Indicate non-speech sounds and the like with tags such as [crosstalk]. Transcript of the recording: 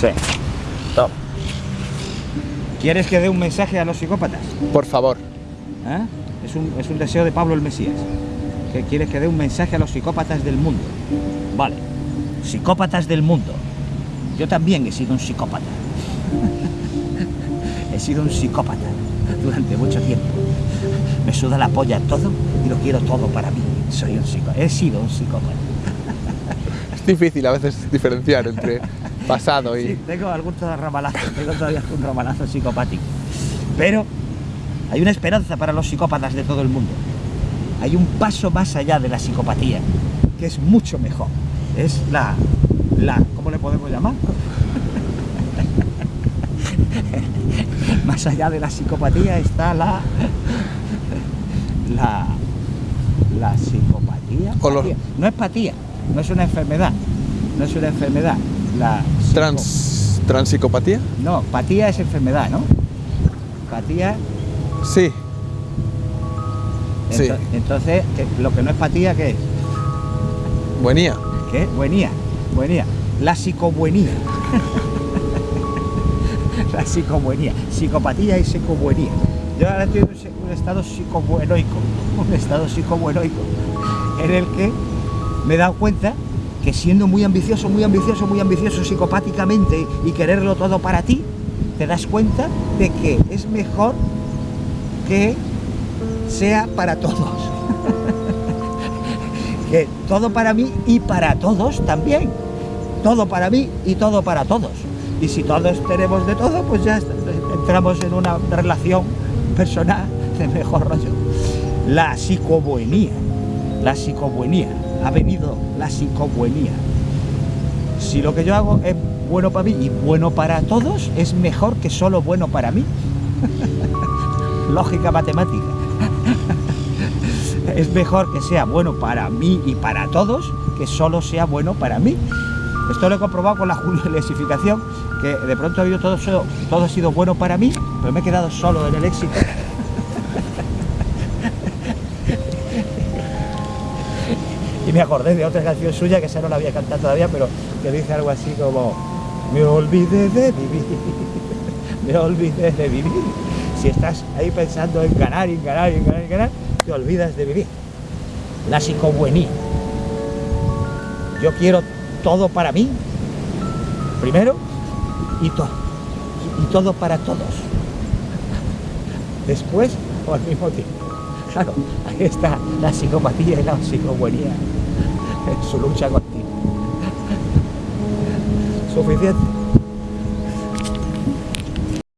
Sí. Toma. ¿Quieres que dé un mensaje a los psicópatas? Por favor. ¿Eh? Es, un, es un deseo de Pablo el Mesías. Que quieres que dé un mensaje a los psicópatas del mundo. Vale. Psicópatas del mundo. Yo también he sido un psicópata. [laughs] he sido un psicópata durante mucho tiempo. Me suda la polla todo y lo quiero todo para mí. Soy un psicópata. He sido un psicópata. Es difícil a veces diferenciar entre pasado y... Sí, tengo algún ramalazo, tengo todavía un ramalazo psicopático. Pero hay una esperanza para los psicópatas de todo el mundo. Hay un paso más allá de la psicopatía, que es mucho mejor. Es la... la ¿Cómo le podemos llamar? [laughs] más allá de la psicopatía está la... La... La psicopatía. Los-. No es patía, no es una enfermedad. No es una enfermedad. La Trans... ¿Transpsicopatía? no, patía es enfermedad, ¿no? Patía. Sí. Sí. ento- Entonces, ¿qué- lo que no es patía, ¿qué es? Buenía. ¿Qué? Buenía. Buenía. La psicobuenía. [laughs] La psicobuenía. Psicopatía y psicobuenía. Yo ahora estoy en un, un estado psicobuenoico. [laughs] Un estado psicobuenoico. En el que me he dado cuenta que siendo muy ambicioso, muy ambicioso, muy ambicioso psicopáticamente y quererlo todo para ti, te das cuenta de que es mejor que sea para todos. [laughs] que todo para mí y para todos también. Todo para mí y todo para todos. Y si todos tenemos de todo, pues ya entramos en una relación personal de mejor rollo. La psicobuenía, la psicobuenía, ha venido la psicobuenía. Si lo que yo hago es bueno para mí y bueno para todos, es mejor que solo bueno para mí. [laughs] Lógica matemática. [laughs] es mejor que sea bueno para mí y para todos que solo sea bueno para mí. Esto lo he comprobado con la juliesificación, que de pronto yo todo, so- todo ha sido bueno para mí, pero me he quedado solo en el éxito. Y me acordé de otra canción suya, que esa no la había cantado todavía, pero que dice algo así como Me olvidé de vivir, [laughs] me olvidé de vivir. Si estás ahí pensando en ganar, en ganar, en ganar, y ganar, te olvidas de vivir. La psicobuenía. Yo quiero todo para mí, primero, y, to- y todo para todos. Después o al mismo tiempo. Claro, ahí está la psicopatía y la psicobuenía en su lucha continua. Suficiente.